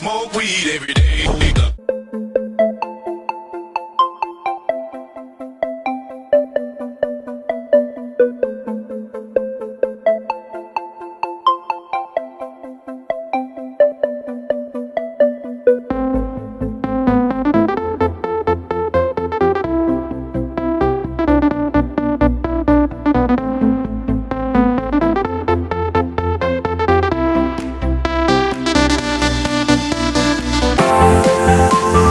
smoke weed every day.